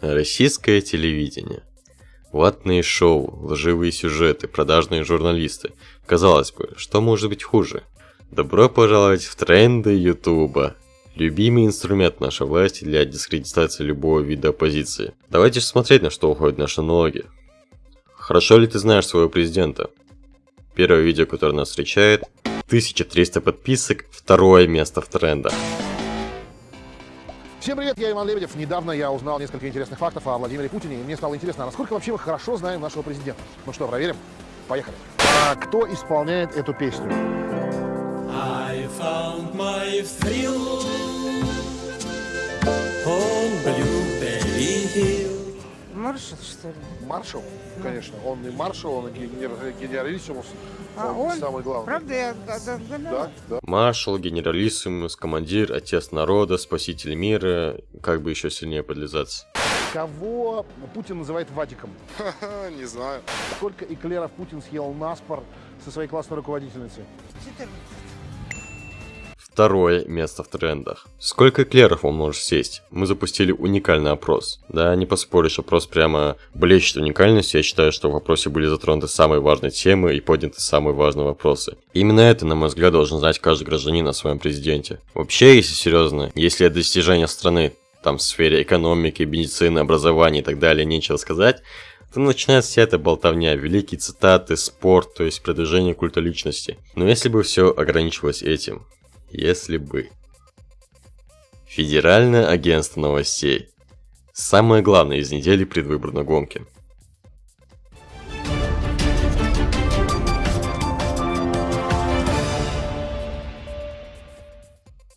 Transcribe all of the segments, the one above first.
Российское телевидение. Ватные шоу, лживые сюжеты, продажные журналисты. Казалось бы, что может быть хуже? Добро пожаловать в тренды Ютуба. Любимый инструмент нашей власти для дискредитации любого вида оппозиции. Давайте же смотреть, на что уходят наши налоги. Хорошо ли ты знаешь своего президента? Первое видео, которое нас встречает, 1300 подписок, второе место в трендах. Всем привет, я Иван Лебедев. Недавно я узнал несколько интересных фактов о Владимире Путине, и мне стало интересно, насколько вообще мы хорошо знаем нашего президента. Ну что, проверим? Поехали. А кто исполняет эту песню? I found my thrill on Hill. Маршал, что ли? Маршал, конечно. Он и маршал, он и генер- генералиссимус. А он, он? самый главный. Правда, я да, да, да, Да, да. Маршал, генералиссимус, командир, отец народа, спаситель мира, как бы еще сильнее подлизаться. Кого Путин называет Вадиком? Не знаю. Сколько эклеров Путин съел наспор со своей классной руководительницей? 14. Второе место в трендах. Сколько эклеров он может сесть? Мы запустили уникальный опрос. Да, не поспоришь, опрос прямо блещет уникальностью. Я считаю, что в вопросе были затронуты самые важные темы и подняты самые важные вопросы. Именно это, на мой взгляд, должен знать каждый гражданин о своем президенте. Вообще, если серьезно, если достижения страны, там в сфере экономики, медицины, образования и так далее, нечего сказать, то начинается вся эта болтовня, великие цитаты, спорт, то есть продвижение культа личности. Но если бы все ограничивалось этим, если бы. Федеральное агентство новостей. Самое главное из недели предвыборной гонки.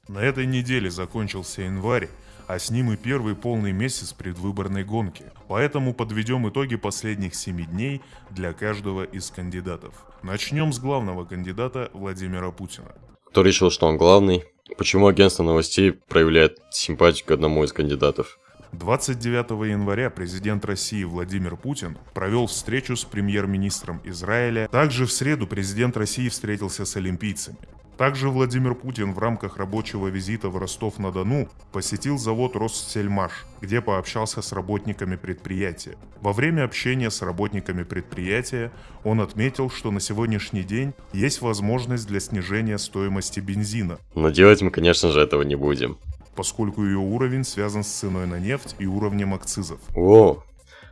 На этой неделе закончился январь, а с ним и первый полный месяц предвыборной гонки. Поэтому подведем итоги последних семи дней для каждого из кандидатов. Начнем с главного кандидата Владимира Путина. Кто решил, что он главный? Почему агентство новостей проявляет симпатию к одному из кандидатов? 29 января президент России Владимир Путин провел встречу с премьер-министром Израиля. Также в среду президент России встретился с олимпийцами. Также Владимир Путин в рамках рабочего визита в Ростов-на-Дону посетил завод Россельмаш, где пообщался с работниками предприятия. Во время общения с работниками предприятия он отметил, что на сегодняшний день есть возможность для снижения стоимости бензина, Но делать мы, конечно же, этого не будем. поскольку ее уровень связан с ценой на нефть и уровнем акцизов. О,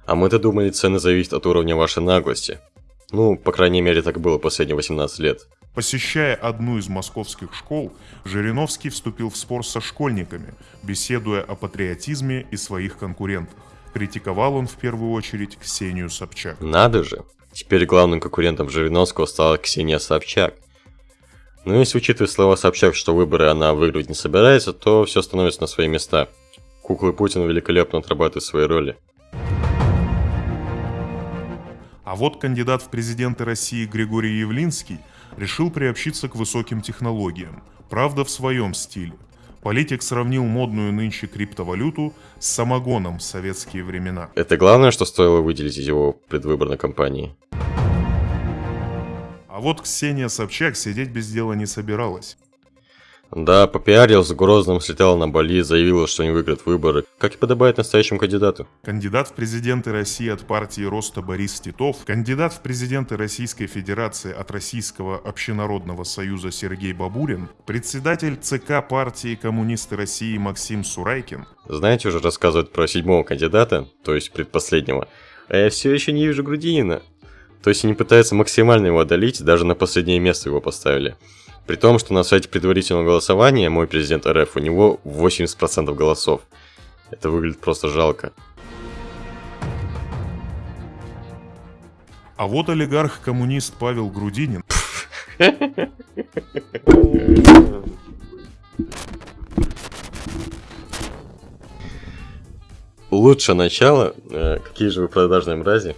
а мы-то думали, цены зависят от уровня вашей наглости. Ну, по крайней мере, так было последние 18 лет. Посещая одну из московских школ, Жириновский вступил в спор со школьниками, беседуя о патриотизме и своих конкурентах. Критиковал он в первую очередь Ксению Собчак. Надо же. Теперь главным конкурентом Жириновского стала Ксения Собчак. Но если учитывать слова Собчак, что выборы она выиграть не собирается, то все становится на свои места. Куклы Путина великолепно отрабатывают свои роли. А вот кандидат в президенты России Григорий Явлинский решил приобщиться к высоким технологиям, правда в своем стиле. Политик сравнил модную нынче криптовалюту с самогоном в советские времена. Это главное, что стоило выделить из его предвыборной кампании. А вот Ксения Собчак сидеть без дела не собиралась. Да, попиарилась, в Грозном слетала на Бали, заявила, что не выиграет выборы, как и подобает настоящему кандидату. Кандидат в президенты России от партии Роста Борис Титов, кандидат в президенты Российской Федерации от Российского общенародного союза Сергей Бабурин, председатель ЦК партии Коммунисты России Максим Сурайкин, Знаете, уже рассказывают про седьмого кандидата, то есть предпоследнего, а я все еще не вижу Грудинина. То есть они пытаются максимально его одолеть, даже на последнее место его поставили. При том, что на сайте предварительного голосования мой президент РФ, у него 80% голосов. Это выглядит просто жалко. а вот олигарх-коммунист Павел Грудинин Лучше начало. Э, какие же вы продажные мрази?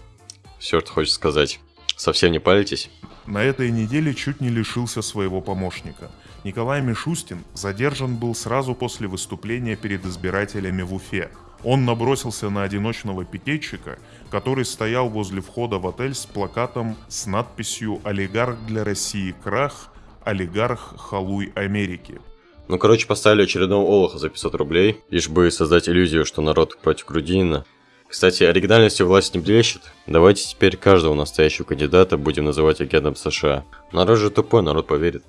Все, что хочешь сказать. Совсем не палитесь? На этой неделе чуть не лишился своего помощника. Николай Мишустин задержан был сразу после выступления перед избирателями в Уфе. Он набросился на одиночного пикетчика, который стоял возле входа в отель с плакатом с надписью «Олигарх для России крах, олигарх халуй Америки». Ну, короче, поставили очередного олуха за 500 рублей, лишь бы создать иллюзию, что народ против Грудинина. Кстати, оригинальностью власть не блещет. Давайте теперь каждого настоящего кандидата будем называть агентом США. Народ же тупой, народ поверит.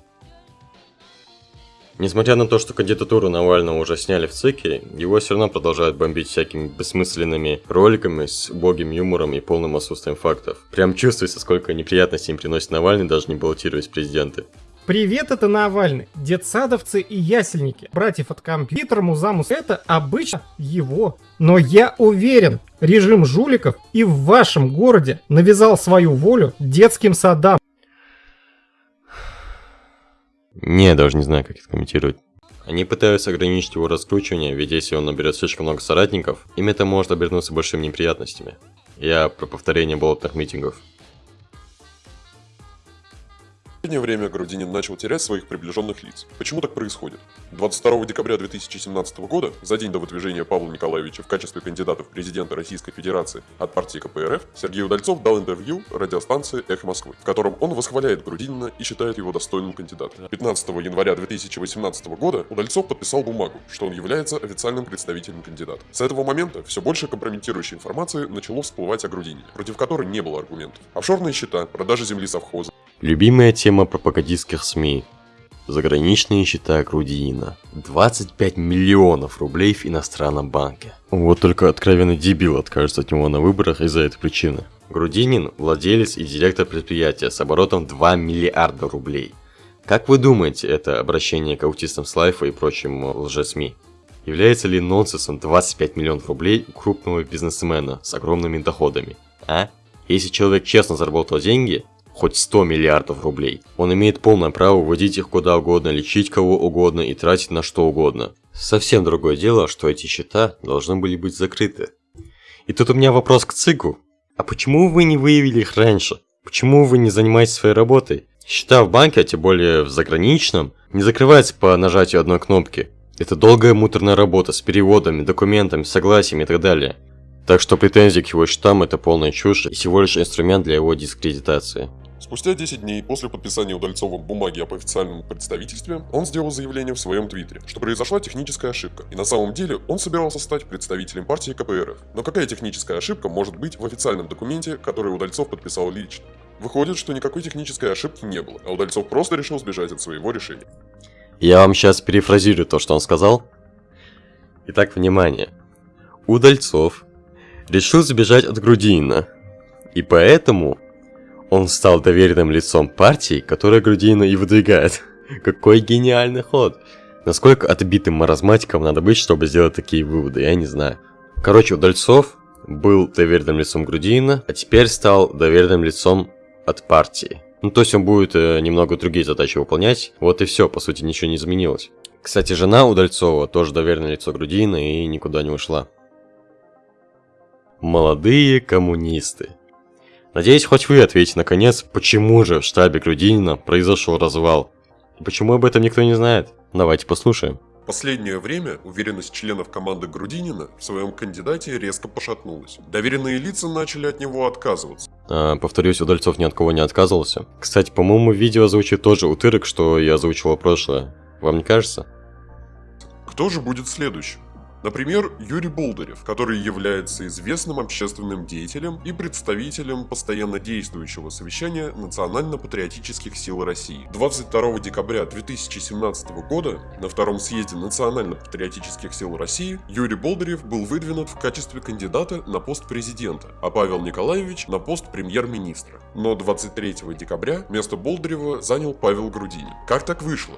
Несмотря на то, что кандидатуру Навального уже сняли в ЦИКе, его все равно продолжают бомбить всякими бессмысленными роликами с убогим юмором и полным отсутствием фактов. Прям чувствуется, сколько неприятностей им приносит Навальный, даже не баллотируясь президенты. Привет, это Навальный, детсадовцы и ясельники. Братьев от компьютера Музамус это обычно его. Но я уверен, режим жуликов и в вашем городе навязал свою волю детским садам. Не, даже не знаю, как это комментировать. Они пытаются ограничить его раскручивание, ведь если он наберет слишком много соратников, им это может обернуться большими неприятностями. Я про повторение болотных митингов. В последнее время Грудинин начал терять своих приближенных лиц. Почему так происходит? 22 декабря 2017 года, за день до выдвижения Павла Николаевича в качестве кандидата в президенты Российской Федерации от партии КПРФ, Сергей Удальцов дал интервью радиостанции «Эхо Москвы», в котором он восхваляет Грудинина и считает его достойным кандидатом. 15 января 2018 года Удальцов подписал бумагу, что он является официальным представителем кандидата. С этого момента все больше компрометирующей информации начало всплывать о Грудинине, против которой не было аргументов. Офшорные счета, продажа земли совхоза, Любимая тема пропагандистских СМИ. Заграничные счета Грудинина. 25 миллионов рублей в иностранном банке. Вот только откровенный дебил откажется от него на выборах из-за этой причины. Грудинин – владелец и директор предприятия с оборотом 2 миллиарда рублей. Как вы думаете, это обращение к аутистам с лайфа и прочим лже-СМИ? Является ли нонсенсом 25 миллионов рублей у крупного бизнесмена с огромными доходами? А? Если человек честно заработал деньги, хоть 100 миллиардов рублей. Он имеет полное право вводить их куда угодно, лечить кого угодно и тратить на что угодно. Совсем другое дело, что эти счета должны были быть закрыты. И тут у меня вопрос к ЦИКу. А почему вы не выявили их раньше? Почему вы не занимаетесь своей работой? Счета в банке, а тем более в заграничном, не закрываются по нажатию одной кнопки. Это долгая муторная работа с переводами, документами, согласиями и так далее. Так что претензии к его счетам это полная чушь и всего лишь инструмент для его дискредитации. Спустя 10 дней после подписания Удальцовым бумаги об официальном представительстве, он сделал заявление в своем твиттере, что произошла техническая ошибка, и на самом деле он собирался стать представителем партии КПРФ. Но какая техническая ошибка может быть в официальном документе, который Удальцов подписал лично? Выходит, что никакой технической ошибки не было, а Удальцов просто решил сбежать от своего решения. Я вам сейчас перефразирую то, что он сказал. Итак, внимание. Удальцов решил сбежать от Грудинина. И поэтому он стал доверенным лицом партии, которая Грудинина и выдвигает. Какой гениальный ход. Насколько отбитым маразматиком надо быть, чтобы сделать такие выводы, я не знаю. Короче, Удальцов был доверенным лицом Грудинина, а теперь стал доверенным лицом от партии. Ну, то есть он будет э, немного другие задачи выполнять. Вот и все, по сути, ничего не изменилось. Кстати, жена Удальцова тоже доверенное лицо Грудинина и никуда не ушла. Молодые коммунисты. Надеюсь, хоть вы ответите наконец, почему же в штабе Грудинина произошел развал. И почему об этом никто не знает? Давайте послушаем. В последнее время уверенность членов команды Грудинина в своем кандидате резко пошатнулась. Доверенные лица начали от него отказываться. А, повторюсь, Удальцов ни от кого не отказывался. Кстати, по-моему, видео озвучит тот же утырок, что я озвучивал прошлое. Вам не кажется? Кто же будет следующим? Например, Юрий Болдырев, который является известным общественным деятелем и представителем постоянно действующего совещания Национально-патриотических сил России. 22 декабря 2017 года на втором съезде Национально-патриотических сил России Юрий Болдырев был выдвинут в качестве кандидата на пост президента, а Павел Николаевич на пост премьер-министра. Но 23 декабря место Болдырева занял Павел Грудинин. Как так вышло?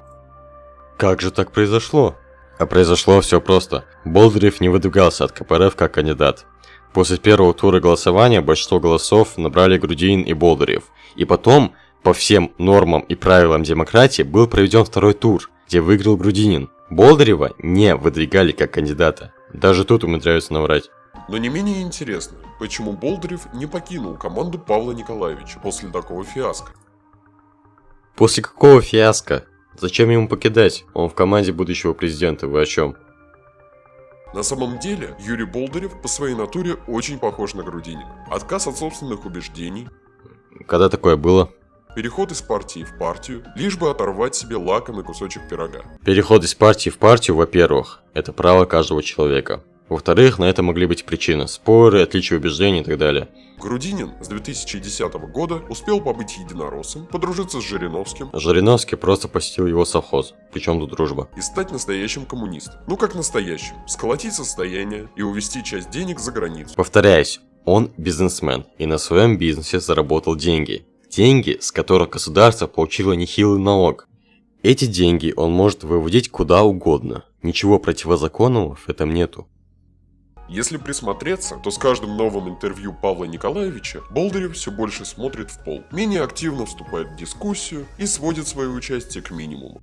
Как же так произошло? А произошло все просто. Болдырев не выдвигался от КПРФ как кандидат. После первого тура голосования большинство голосов набрали Грудинин и Болдырев. И потом, по всем нормам и правилам демократии, был проведен второй тур, где выиграл Грудинин. Болдырева не выдвигали как кандидата. Даже тут умудряются наврать. Но не менее интересно, почему Болдырев не покинул команду Павла Николаевича после такого фиаско. После какого фиаско? Зачем ему покидать? Он в команде будущего президента, вы о чем? На самом деле, Юрий Болдырев по своей натуре очень похож на Грудинина. Отказ от собственных убеждений, Когда такое было? переход из партии в партию, лишь бы оторвать себе лакомый кусочек пирога. Переход из партии в партию, во-первых, это право каждого человека. Во-вторых, на это могли быть причины. Споры, отличия убеждений и так далее. Грудинин с 2010 года успел побыть единороссом, подружиться с Жириновским Жириновский просто посетил его совхоз. Причем тут дружба. и стать настоящим коммунистом. Ну как настоящим. Сколотить состояние и увести часть денег за границу. Повторяюсь, он бизнесмен и на своем бизнесе заработал деньги. Деньги, с которых государство получило нехилый налог. Эти деньги он может выводить куда угодно. Ничего противозаконного в этом нету. Если присмотреться, то с каждым новым интервью Павла Николаевича Болдырев все больше смотрит в пол, менее активно вступает в дискуссию и сводит свое участие к минимуму.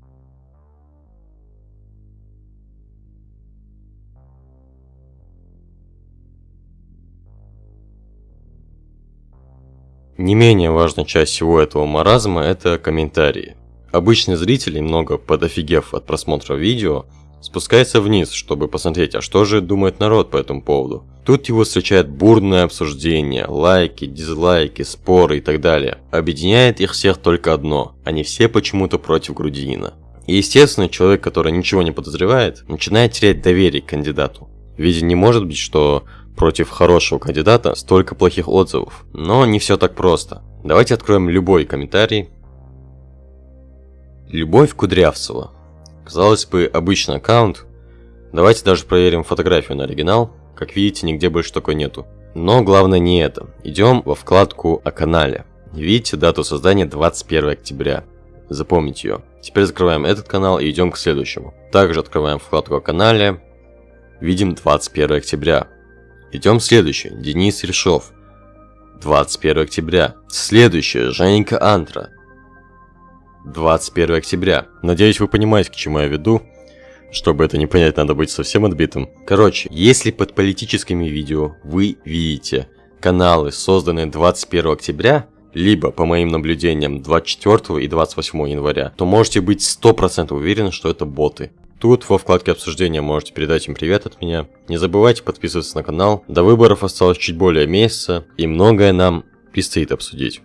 Не менее важная часть всего этого маразма – это комментарии. Обычный зритель, немного подофигев от просмотра видео, спускается вниз, чтобы посмотреть, а что же думает народ по этому поводу. Тут его встречает бурное обсуждение, лайки, дизлайки, споры и так далее. Объединяет их всех только одно – они все почему-то против Грудинина. И естественно, человек, который ничего не подозревает, начинает терять доверие к кандидату. Ведь не может быть, что против хорошего кандидата столько плохих отзывов. Но не все так просто. Давайте откроем любой комментарий. Любовь Кудрявцева. Казалось бы, обычный аккаунт. Давайте даже проверим фотографию на оригинал. Как видите, нигде больше такой нету. Но главное не это. Идем во вкладку о канале. Видите дату создания 21 октября. Запомните ее. Теперь закрываем этот канал и идем к следующему. Также открываем вкладку о канале. Видим 21 октября. Идем следующий. Денис Решов. 21 октября. Следующее. Женька Антра. 21 октября. Надеюсь, вы понимаете, к чему я веду. Чтобы это не понять, надо быть совсем отбитым. Короче, если под политическими видео вы видите каналы, созданные 21 октября, либо, по моим наблюдениям, 24 и 28 января, то можете быть 100% уверены, что это боты. Тут во вкладке обсуждения можете передать им привет от меня. Не забывайте подписываться на канал. До выборов осталось чуть более месяца, и многое нам предстоит обсудить.